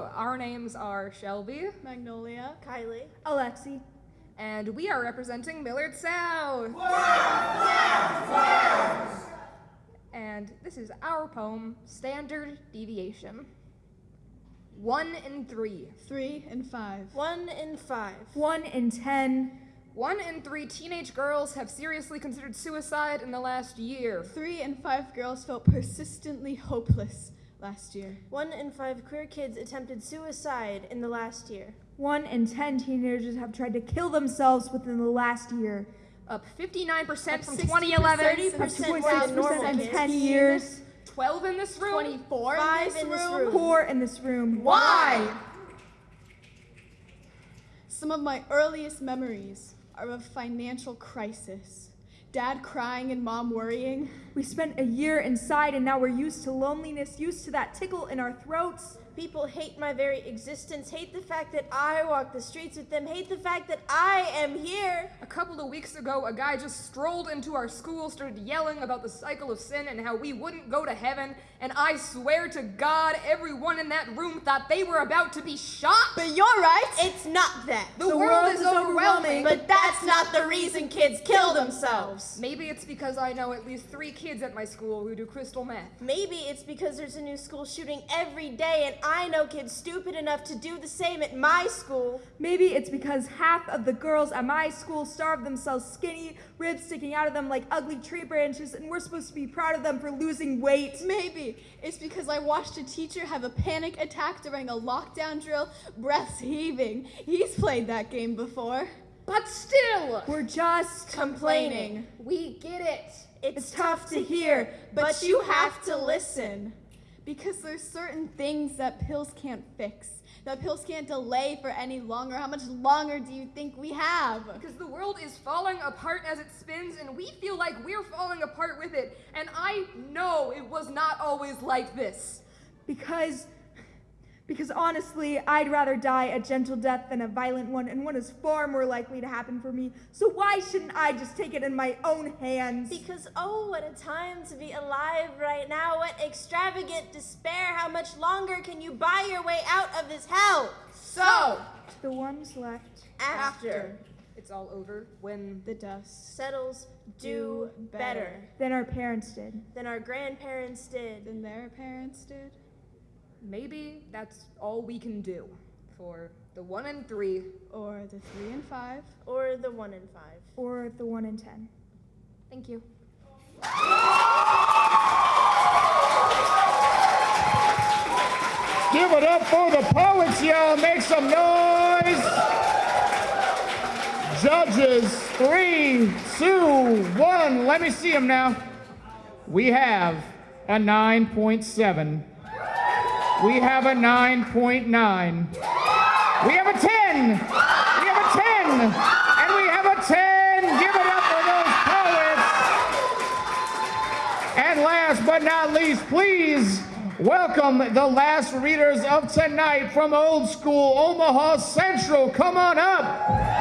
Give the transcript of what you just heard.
Hello, our names are Shelby, Magnolia. Kylie. Alexi. and we are representing Millard South. And this is our poem, Standard Deviation. One in three. Three and five. One in five. One in ten. One in three teenage girls have seriously considered suicide in the last year. Three and five girls felt persistently hopeless last year. One in five queer kids attempted suicide in the last year. One in ten teenagers have tried to kill themselves within the last year. Up 59% Up from 2011. 30% Two point more six than normal percent in ten years. 12 in this room. 24 Five in this in this room. room. Poor in this room. Why? Some of my earliest memories are of financial crisis. Dad crying and mom worrying. We spent a year inside and now we're used to loneliness, used to that tickle in our throats. People hate my very existence, hate the fact that I walk the streets with them, hate the fact that I am here. A couple of weeks ago, a guy just strolled into our school, started yelling about the cycle of sin and how we wouldn't go to heaven. And I swear to God, everyone in that room thought they were about to be shot. But you're right. It's not that. The, world, is overwhelming. But that's not the reason kids kill themselves. Maybe it's because I know at least three kids at my school who do crystal meth. Maybe it's because there's a new school shooting every day, and I know kids stupid enough to do the same at my school. Maybe it's because half of the girls at my school starve themselves skinny, ribs sticking out of them like ugly tree branches, and we're supposed to be proud of them for losing weight. Maybe it's because I watched a teacher have a panic attack during a lockdown drill, breaths heaving. He's played that game before. But still, We're just Complaining. we get it. It's, It's tough to hear, but you have to listen. Because there's certain things that pills can't fix. That pills can't delay for any longer. How much longer do you think we have? Because the world is falling apart as it spins, and we feel like we're falling apart with it. And I know it was not always like this. because because honestly, I'd rather die a gentle death than a violent one, and one is far more likely to happen for me. So why shouldn't I just take it in my own hands? Because, oh, what a time to be alive right now. What extravagant despair. How much longer can you buy your way out of this hell? So, the ones left. After it's all over when The dust. settles do better Than our parents did. than our grandparents did. Than their parents did. Maybe that's all we can do for the one and three. Or the three and five. Or the one in five. Or the one in ten. Thank you. Give it up for the poets, y'all. Make some noise. Judges, three, two, one. Let me see them now. We have a 9.7. We have a 9.9. We have a 10. We have a 10. And we have a 10. Give it up for those poets. And last but not least, please welcome the last readers of tonight from Old School Omaha Central. Come on up.